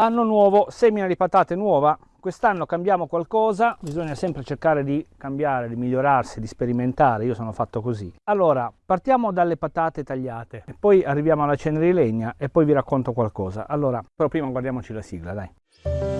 Anno nuovo, semina di patate nuova. Quest'anno cambiamo qualcosa, bisogna sempre cercare di cambiare, di migliorarsi, di sperimentare, io sono fatto così. Allora, partiamo dalle patate tagliate, e poi arriviamo alla cenere di legna e poi vi racconto qualcosa. Allora, però prima guardiamoci la sigla, dai.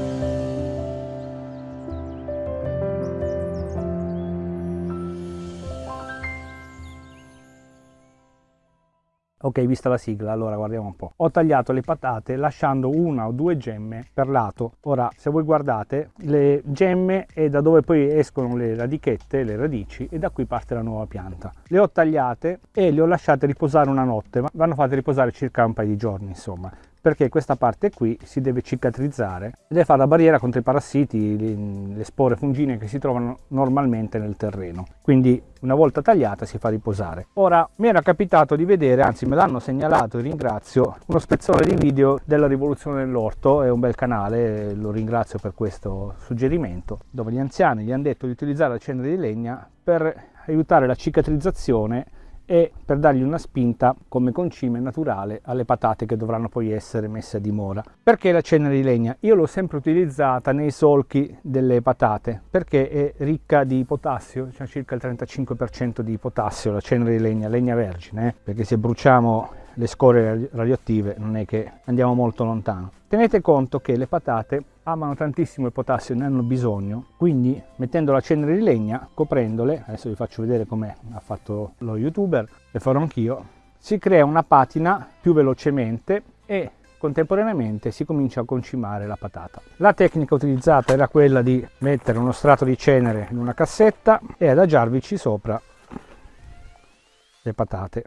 Ok, vista la sigla, allora guardiamo un po'. Ho tagliato le patate lasciando una o due gemme per lato. Ora, se voi guardate, le gemme è da dove poi escono le radichette, le radici, e da qui parte la nuova pianta. Le ho tagliate e le ho lasciate riposare una notte, ma vanno fatte riposare circa un paio di giorni, insomma perché questa parte qui si deve cicatrizzare e deve fare la barriera contro i parassiti, le spore fungine che si trovano normalmente nel terreno. Quindi una volta tagliata si fa riposare. Ora mi era capitato di vedere, anzi me l'hanno segnalato e ringrazio, uno spezzone di video della rivoluzione dell'orto, è un bel canale, lo ringrazio per questo suggerimento, dove gli anziani gli hanno detto di utilizzare la cenere di legna per aiutare la cicatrizzazione e per dargli una spinta come concime naturale alle patate che dovranno poi essere messe a dimora. Perché la cenere di legna? Io l'ho sempre utilizzata nei solchi delle patate perché è ricca di potassio, c'è circa il 35% di potassio la cenere di legna, legna vergine, eh? perché se bruciamo le scorie radioattive non è che andiamo molto lontano. Tenete conto che le patate amano tantissimo il potassio, ne hanno bisogno, quindi mettendo la cenere di legna, coprendole, adesso vi faccio vedere come ha fatto lo youtuber, e farò anch'io, si crea una patina più velocemente e contemporaneamente si comincia a concimare la patata. La tecnica utilizzata era quella di mettere uno strato di cenere in una cassetta e adagiarvici sopra le patate.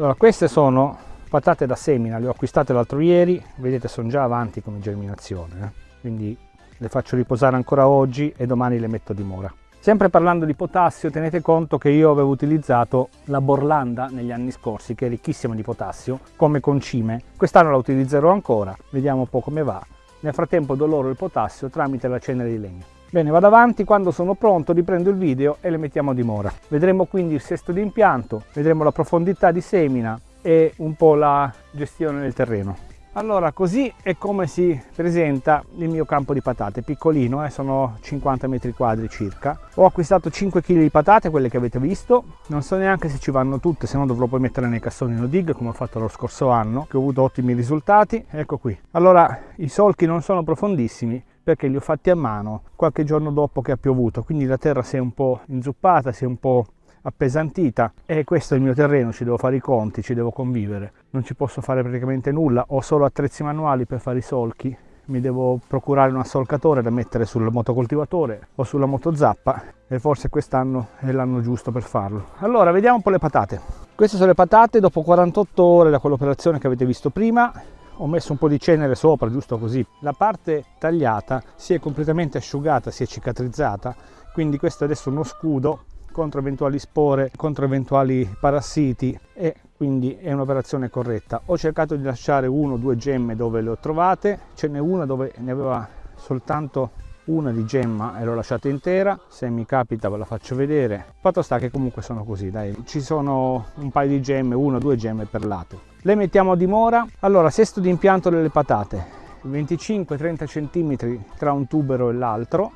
Allora, queste sono patate da semina, le ho acquistate l'altro ieri, vedete sono già avanti come germinazione, eh? quindi le faccio riposare ancora oggi e domani le metto a dimora. Sempre parlando di potassio, tenete conto che io avevo utilizzato la Borlanda negli anni scorsi, che è ricchissima di potassio, come concime. Quest'anno la utilizzerò ancora, vediamo un po' come va. Nel frattempo do loro il potassio tramite la cenere di legno. Bene, vado avanti, quando sono pronto riprendo il video e le mettiamo a dimora. Vedremo quindi il sesto di impianto, vedremo la profondità di semina e un po' la gestione del terreno. Allora, così è come si presenta il mio campo di patate, piccolino, eh, sono 50 metri quadri circa. Ho acquistato 5 kg di patate, quelle che avete visto, non so neanche se ci vanno tutte, se no dovrò poi mettere nei cassoni no dig, come ho fatto lo scorso anno, che ho avuto ottimi risultati. Ecco qui. Allora, i solchi non sono profondissimi, perché li ho fatti a mano qualche giorno dopo che ha piovuto, quindi la terra si è un po' inzuppata, si è un po' appesantita e questo è il mio terreno, ci devo fare i conti, ci devo convivere. Non ci posso fare praticamente nulla, ho solo attrezzi manuali per fare i solchi, mi devo procurare un assolcatore da mettere sul motocoltivatore o sulla motozappa e forse quest'anno è l'anno giusto per farlo. Allora, vediamo un po' le patate. Queste sono le patate dopo 48 ore da quell'operazione che avete visto prima ho messo un po' di cenere sopra giusto così. La parte tagliata si è completamente asciugata si è cicatrizzata quindi questo adesso è uno scudo contro eventuali spore contro eventuali parassiti e quindi è un'operazione corretta. Ho cercato di lasciare uno o due gemme dove le ho trovate ce n'è una dove ne aveva soltanto una di gemma e l'ho lasciata intera. Se mi capita ve la faccio vedere. Fatto sta che comunque sono così dai. Ci sono un paio di gemme una o due gemme per lato. Le mettiamo a dimora. Allora sesto di impianto delle patate. 25-30 cm tra un tubero e l'altro.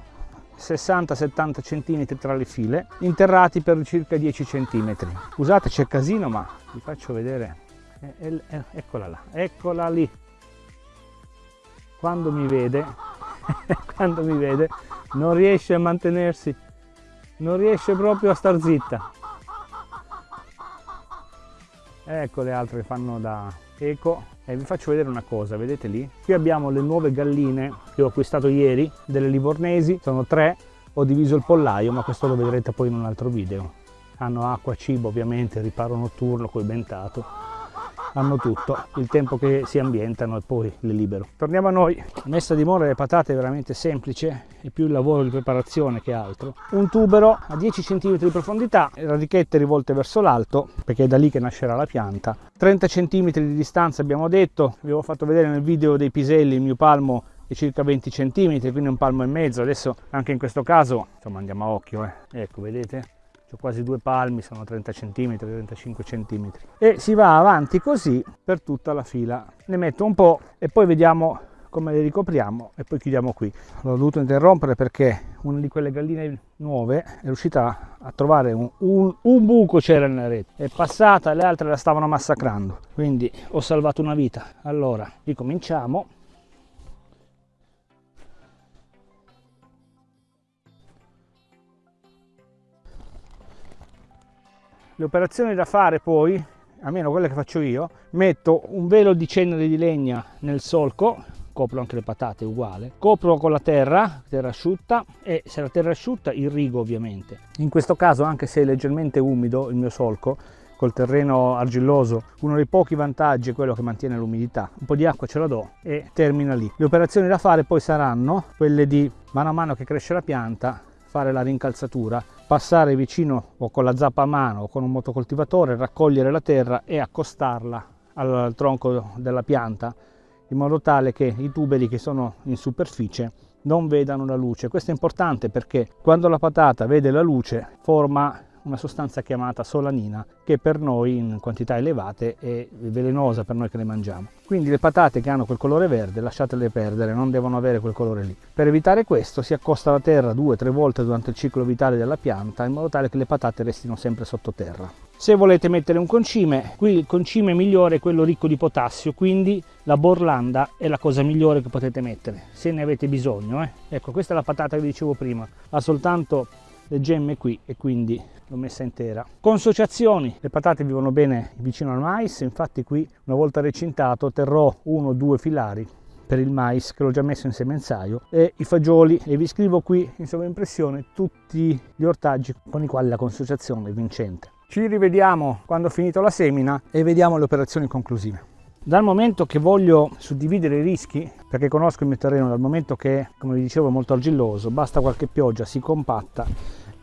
60-70 cm tra le file. Interrati per circa 10 cm scusate c'è casino ma vi faccio vedere. Eccola là. Eccola lì. Quando mi vede quando mi vede non riesce a mantenersi non riesce proprio a star zitta. Ecco le altre che fanno da eco. E vi faccio vedere una cosa vedete lì? Qui abbiamo le nuove galline che ho acquistato ieri delle livornesi. Sono tre ho diviso il pollaio ma questo lo vedrete poi in un altro video. Hanno acqua cibo ovviamente riparo notturno col bentato hanno tutto, il tempo che si ambientano e poi le libero. Torniamo a noi, la messa a dimora delle patate è veramente semplice, è più il lavoro di preparazione che altro. Un tubero a 10 cm di profondità, radichette rivolte verso l'alto, perché è da lì che nascerà la pianta. 30 cm di distanza abbiamo detto, vi avevo fatto vedere nel video dei piselli il mio palmo è circa 20 cm, quindi un palmo e mezzo. Adesso anche in questo caso, insomma andiamo a occhio, eh. ecco vedete, quasi due palmi, sono 30 cm, 35 cm. E si va avanti così per tutta la fila. Ne metto un po' e poi vediamo come le ricopriamo e poi chiudiamo qui. L'ho dovuto interrompere perché una di quelle galline nuove è riuscita a trovare un, un, un buco c'era nella rete, è passata le altre la stavano massacrando, quindi ho salvato una vita. Allora, ricominciamo. Le operazioni da fare poi, almeno quelle che faccio io, metto un velo di cenere di legna nel solco copro anche le patate uguale copro con la terra terra asciutta e se la terra è asciutta irrigo ovviamente. In questo caso anche se è leggermente umido il mio solco col terreno argilloso uno dei pochi vantaggi è quello che mantiene l'umidità. Un po' di acqua ce la do e termina lì. Le operazioni da fare poi saranno quelle di mano a mano che cresce la pianta fare la rincalzatura passare vicino o con la zappa a mano o con un motocoltivatore raccogliere la terra e accostarla al tronco della pianta in modo tale che i tuberi che sono in superficie non vedano la luce. Questo è importante perché quando la patata vede la luce forma una sostanza chiamata solanina che per noi in quantità elevate è velenosa per noi che le mangiamo. Quindi le patate che hanno quel colore verde lasciatele perdere, non devono avere quel colore lì. Per evitare questo si accosta la terra due o tre volte durante il ciclo vitale della pianta in modo tale che le patate restino sempre sottoterra. Se volete mettere un concime, qui il concime migliore è quello ricco di potassio, quindi la borlanda è la cosa migliore che potete mettere, se ne avete bisogno. Eh. Ecco, questa è la patata che dicevo prima, ha soltanto le gemme qui e quindi l'ho messa intera. Consociazioni, le patate vivono bene vicino al mais, infatti qui una volta recintato terrò uno o due filari per il mais che l'ho già messo in semenzaio e i fagioli e vi scrivo qui in sovraimpressione tutti gli ortaggi con i quali la consociazione è vincente. Ci rivediamo quando ho finito la semina e vediamo le operazioni conclusive. Dal momento che voglio suddividere i rischi, perché conosco il mio terreno, dal momento che, come vi dicevo, è molto argilloso, basta qualche pioggia, si compatta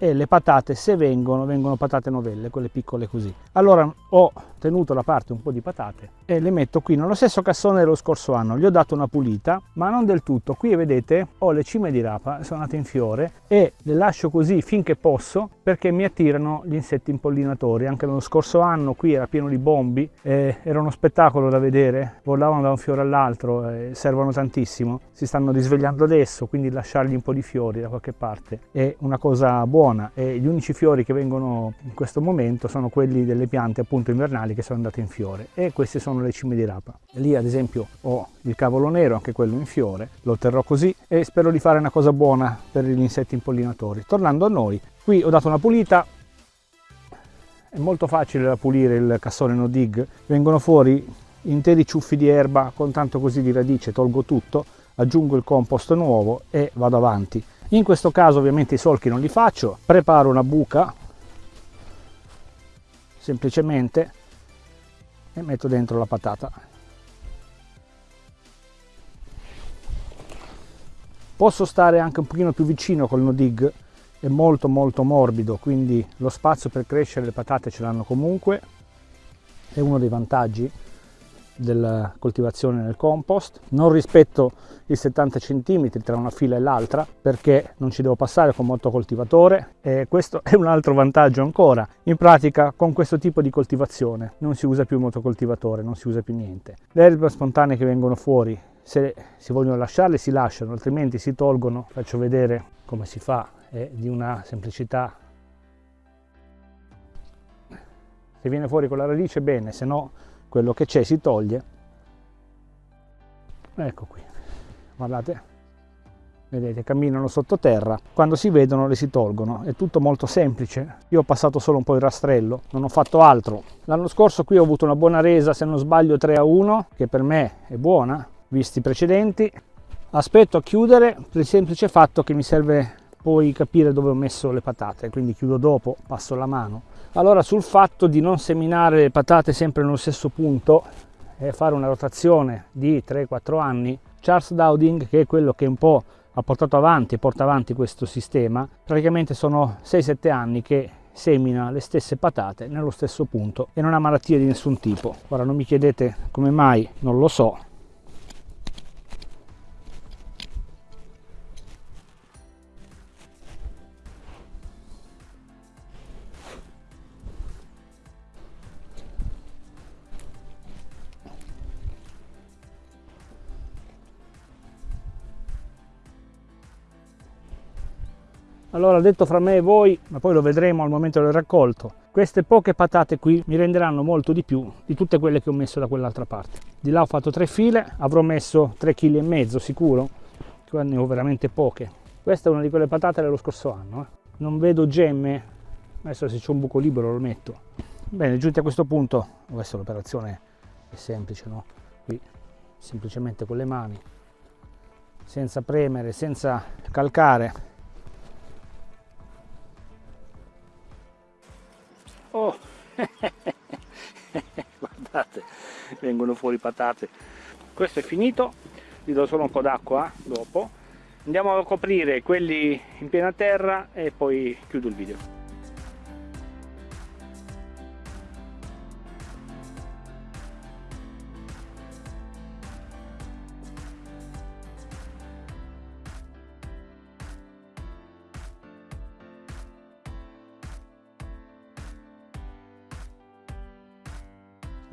e le patate se vengono vengono patate novelle quelle piccole così. Allora ho tenuto da parte un po' di patate e le metto qui nello stesso cassone dello scorso anno. Gli ho dato una pulita ma non del tutto. Qui vedete ho le cime di rapa sono nate in fiore e le lascio così finché posso perché mi attirano gli insetti impollinatori. Anche l'anno scorso anno qui era pieno di bombi eh, era uno spettacolo da vedere. Volavano da un fiore all'altro eh, servono tantissimo. Si stanno risvegliando adesso quindi lasciargli un po' di fiori da qualche parte è una cosa buona buona e gli unici fiori che vengono in questo momento sono quelli delle piante appunto invernali che sono andate in fiore e queste sono le cime di rapa. Lì ad esempio ho il cavolo nero, anche quello in fiore, lo terrò così e spero di fare una cosa buona per gli insetti impollinatori. Tornando a noi, qui ho dato una pulita, è molto facile da pulire il cassone no dig, vengono fuori interi ciuffi di erba con tanto così di radice, tolgo tutto, aggiungo il compost nuovo e vado avanti. In questo caso ovviamente i solchi non li faccio, preparo una buca semplicemente e metto dentro la patata. Posso stare anche un pochino più vicino col no dig, è molto molto morbido, quindi lo spazio per crescere le patate ce l'hanno comunque, è uno dei vantaggi della coltivazione nel compost. Non rispetto i 70 cm tra una fila e l'altra perché non ci devo passare con molto coltivatore. E questo è un altro vantaggio ancora. In pratica con questo tipo di coltivazione non si usa più motocoltivatore non si usa più niente. Le erbe spontanee che vengono fuori se si vogliono lasciarle si lasciano altrimenti si tolgono. Faccio vedere come si fa è di una semplicità. Se viene fuori con la radice bene se no quello che c'è si toglie. Ecco qui. Guardate. Vedete camminano sottoterra. Quando si vedono le si tolgono. È tutto molto semplice. Io ho passato solo un po' il rastrello. Non ho fatto altro. L'anno scorso qui ho avuto una buona resa se non sbaglio 3 a 1 che per me è buona visti i precedenti. Aspetto a chiudere per il semplice fatto che mi serve poi capire dove ho messo le patate. Quindi chiudo dopo passo la mano allora sul fatto di non seminare le patate sempre nello stesso punto e fare una rotazione di 3-4 anni, Charles Dowding, che è quello che un po' ha portato avanti e porta avanti questo sistema, praticamente sono 6-7 anni che semina le stesse patate nello stesso punto e non ha malattie di nessun tipo. Ora non mi chiedete come mai, non lo so, Allora, detto fra me e voi, ma poi lo vedremo al momento del raccolto, queste poche patate qui mi renderanno molto di più di tutte quelle che ho messo da quell'altra parte. Di là ho fatto tre file, avrò messo 3 kg sicuro, qua ne ho veramente poche. Questa è una di quelle patate dello scorso anno. Eh. Non vedo gemme, adesso se c'è un buco libero lo metto. Bene, giunti a questo punto, questa l'operazione è semplice, no? Qui semplicemente con le mani, senza premere, senza calcare, oh. Guardate vengono fuori patate. Questo è finito gli do solo un po' d'acqua dopo. Andiamo a coprire quelli in piena terra e poi chiudo il video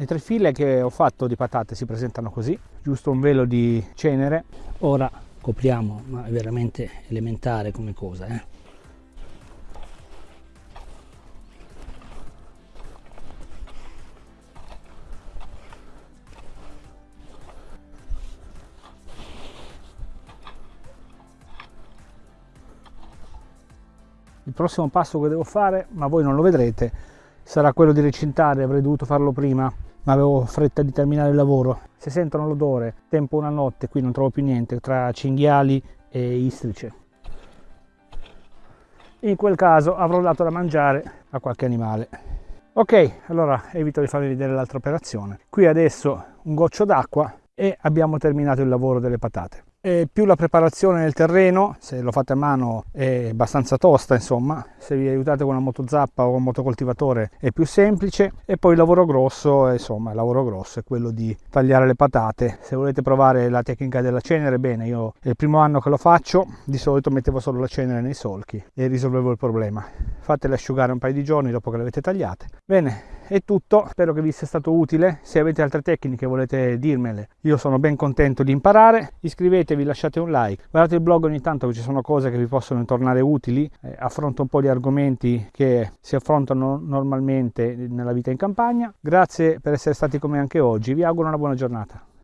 Le tre file che ho fatto di patate si presentano così, giusto un velo di cenere. Ora copriamo, ma è veramente elementare come cosa. Eh? Il prossimo passo che devo fare, ma voi non lo vedrete, sarà quello di recintare, avrei dovuto farlo prima ma avevo fretta di terminare il lavoro. Se sentono l'odore, tempo una notte, qui non trovo più niente tra cinghiali e istrice. In quel caso avrò dato da mangiare a qualche animale. Ok, allora evito di farvi vedere l'altra operazione. Qui adesso un goccio d'acqua e abbiamo terminato il lavoro delle patate. E più la preparazione nel terreno, se lo fate a mano è abbastanza tosta insomma, se vi aiutate con una motozappa o un motocoltivatore è più semplice e poi il lavoro grosso, insomma il lavoro grosso è quello di tagliare le patate. Se volete provare la tecnica della cenere, bene, io è il primo anno che lo faccio, di solito mettevo solo la cenere nei solchi e risolvevo il problema. Fatele asciugare un paio di giorni dopo che le avete tagliate. Bene, è tutto, spero che vi sia stato utile, se avete altre tecniche volete dirmele, io sono ben contento di imparare, iscrivetevi, lasciate un like, guardate il blog ogni tanto ci sono cose che vi possono tornare utili, eh, affronto un po' di argomenti che si affrontano normalmente nella vita in campagna, grazie per essere stati con me anche oggi, vi auguro una buona giornata.